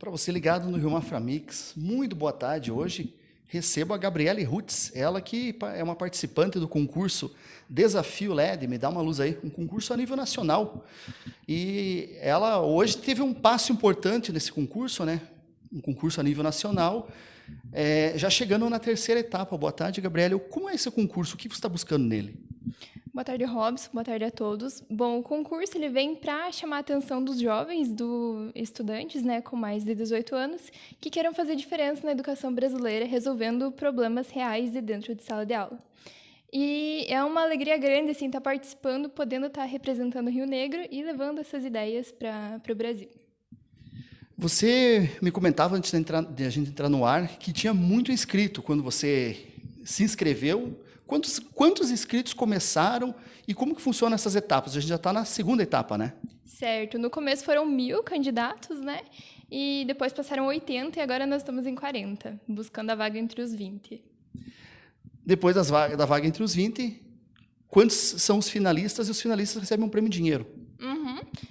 Para você ligado no Rio Maframix, muito boa tarde. Hoje recebo a Gabriele Rutz, ela que é uma participante do concurso Desafio LED, me dá uma luz aí, um concurso a nível nacional. E ela hoje teve um passo importante nesse concurso, né? Um concurso a nível nacional. É, já chegando na terceira etapa. Boa tarde, Gabriele. Como é esse concurso? O que você está buscando nele? Boa tarde, Robson. Boa tarde a todos. Bom, o concurso ele vem para chamar a atenção dos jovens, dos estudantes, né, com mais de 18 anos, que queiram fazer diferença na educação brasileira, resolvendo problemas reais de dentro de sala de aula. E é uma alegria grande assim estar tá participando, podendo estar tá representando o Rio Negro e levando essas ideias para o Brasil. Você me comentava antes de, entrar, de a gente entrar no ar que tinha muito inscrito quando você se inscreveu Quantos, quantos inscritos começaram e como que funcionam essas etapas? A gente já está na segunda etapa, né? Certo. No começo foram mil candidatos, né? E depois passaram 80 e agora nós estamos em 40, buscando a vaga entre os 20. Depois das vaga, da vaga entre os 20, quantos são os finalistas e os finalistas recebem um prêmio em dinheiro?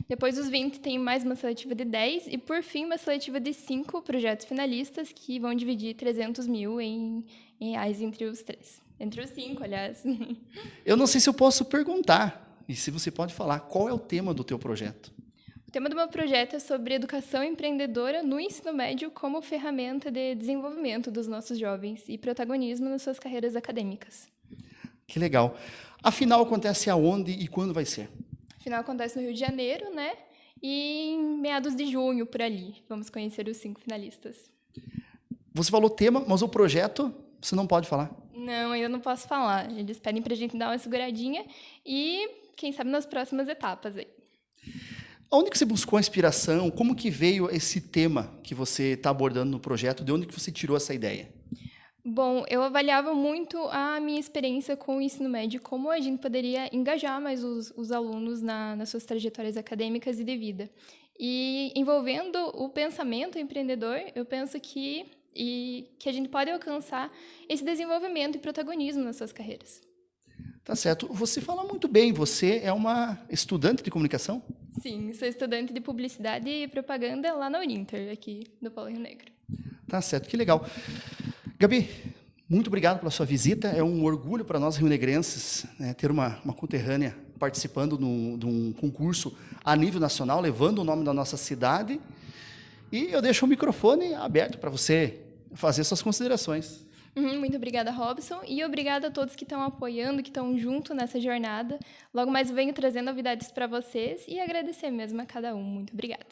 Depois dos 20 tem mais uma seletiva de 10 e, por fim, uma seletiva de 5 projetos finalistas que vão dividir 300 mil em, em reais entre os três. Entre os cinco, aliás. Eu não sei se eu posso perguntar, e se você pode falar, qual é o tema do teu projeto? O tema do meu projeto é sobre educação empreendedora no ensino médio como ferramenta de desenvolvimento dos nossos jovens e protagonismo nas suas carreiras acadêmicas. Que legal. Afinal, acontece aonde e quando vai ser? Afinal, acontece no Rio de Janeiro, né? E em meados de junho, por ali. Vamos conhecer os cinco finalistas. Você falou tema, mas o projeto você não pode falar? Não, ainda não posso falar. Eles pedem para a gente dar uma seguradinha e, quem sabe, nas próximas etapas aí. Onde que você buscou a inspiração? Como que veio esse tema que você está abordando no projeto? De onde que você tirou essa ideia? Bom, eu avaliava muito a minha experiência com o ensino médio, como a gente poderia engajar mais os, os alunos na, nas suas trajetórias acadêmicas e de vida. E envolvendo o pensamento empreendedor, eu penso que e que a gente pode alcançar esse desenvolvimento e protagonismo nas suas carreiras. Tá certo. Você fala muito bem. Você é uma estudante de comunicação? Sim, sou estudante de publicidade e propaganda lá na Uninter, aqui do Paulo Rio Negro. Tá certo, que legal. Gabi, muito obrigado pela sua visita. É um orgulho para nós rio-negrenses né, ter uma, uma conterrânea participando de um concurso a nível nacional, levando o nome da nossa cidade. E eu deixo o microfone aberto para você fazer suas considerações. Uhum, muito obrigada, Robson. E obrigada a todos que estão apoiando, que estão junto nessa jornada. Logo mais venho trazendo novidades para vocês e agradecer mesmo a cada um. Muito obrigada.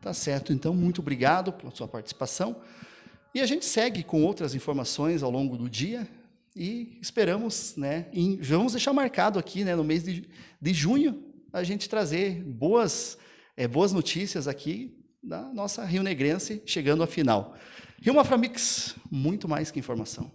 Tá certo. Então, muito obrigado pela sua participação. E a gente segue com outras informações ao longo do dia e esperamos, né, em, vamos deixar marcado aqui, né, no mês de, de junho, a gente trazer boas, é, boas notícias aqui da nossa Rio Negrense chegando à final. Rio Maframix, muito mais que informação.